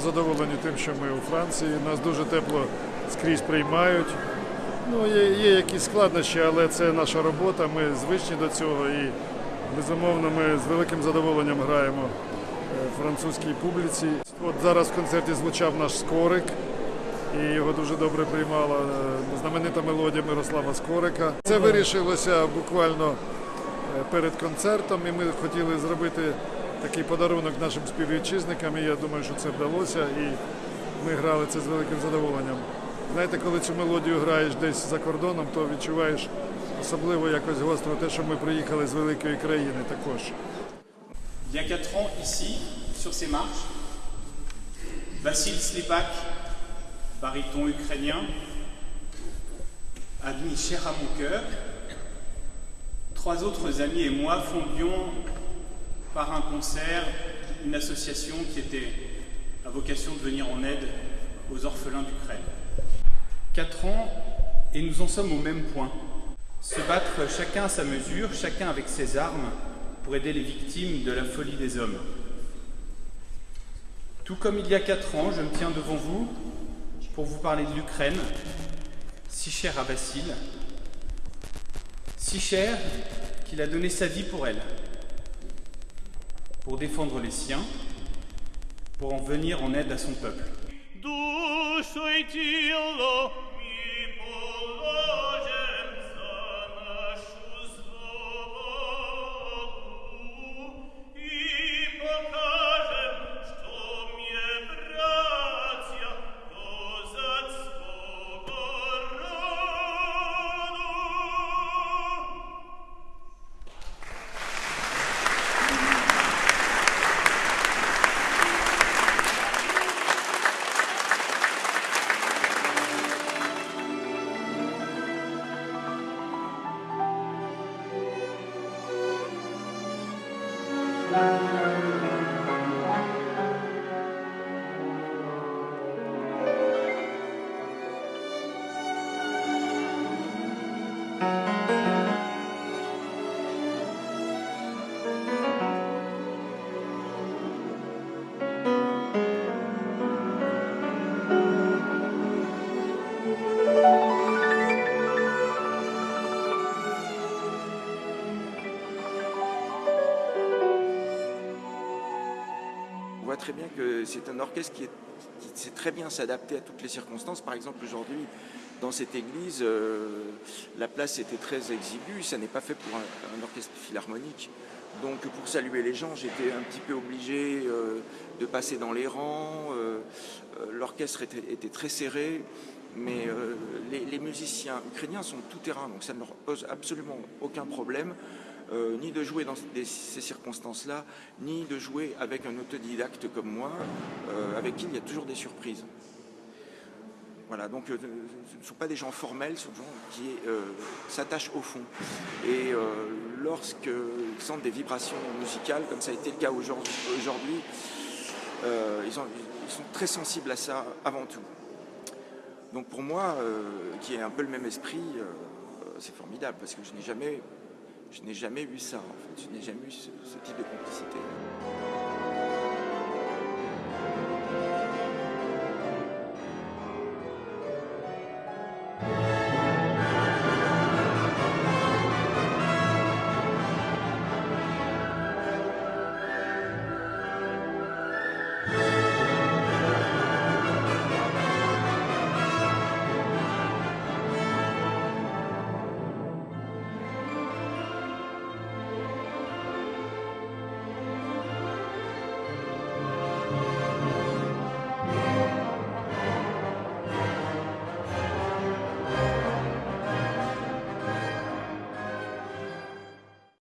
задоволені тим, що ми у Франції. Нас дуже тепло скрізь приймають. Ну, є, є якісь складнощі, але це наша робота. Ми звичні до цього і безумовно ми з великим задоволенням граємо е, французькій публіці. От зараз в концерті звучав наш скорик, і його дуже добре приймала е, знаменита мелодія Мирослава Скорика. Це вирішилося буквально е, перед концертом, і ми хотіли зробити такий подарунок нашим співвітчизникам. І я думаю, що це вдалося. І ми грали це з великим задоволенням. Знаєте, коли цю мелодію граєш десь за кордоном, то відчуваєш особливо якось гостро те, що ми приїхали з великої країни також. Il y a 4 ans, ici, sur ces marches, Vassil Slipak, baryton ukrainien, ami cher à mon cœur, trois autres amis et moi fondions par un concert une association qui était à vocation de venir en aide aux orphelins d'Ukraine. Quatre ans et nous en sommes au même point. Se battre chacun à sa mesure, chacun avec ses armes, pour aider les victimes de la folie des hommes. Tout comme il y a quatre ans, je me tiens devant vous pour vous parler de l'Ukraine, si chère à Vassil, si chère qu'il a donné sa vie pour elle, pour défendre les siens, pour en venir en aide à son peuple. Très bien que c'est un orchestre qui, sait très bien s'adapter à toutes les circonstances. Par exemple, aujourd'hui, dans cette église, euh, la place était très exiguë. Ça n'est pas fait pour un, orchestre philharmonique. Donc, pour saluer les gens, j'étais un petit peu obligé euh, de passer dans les rangs. Euh, L'orchestre était, très serré. Mais les, les musiciens ukrainiens sont tout terrain, donc ça ne leur pose absolument aucun problème. Euh, ni de jouer dans ces circonstances-là, ni de jouer avec un autodidacte comme moi, euh, avec qui il y a toujours des surprises. Voilà, donc euh, ce ne sont pas des gens formels, ce sont des gens qui s'attachent au fond. Et euh, lorsqu'ils sentent des vibrations musicales, comme ça a été le cas aujourd'hui, ils, ont- ils sont très sensibles à ça avant tout. Donc pour moi, qui ai un peu le même esprit, c'est formidable parce que je n'ai jamais, je n'ai jamais eu ça. En fait. Je n'ai jamais eu ce, ce type de complicité.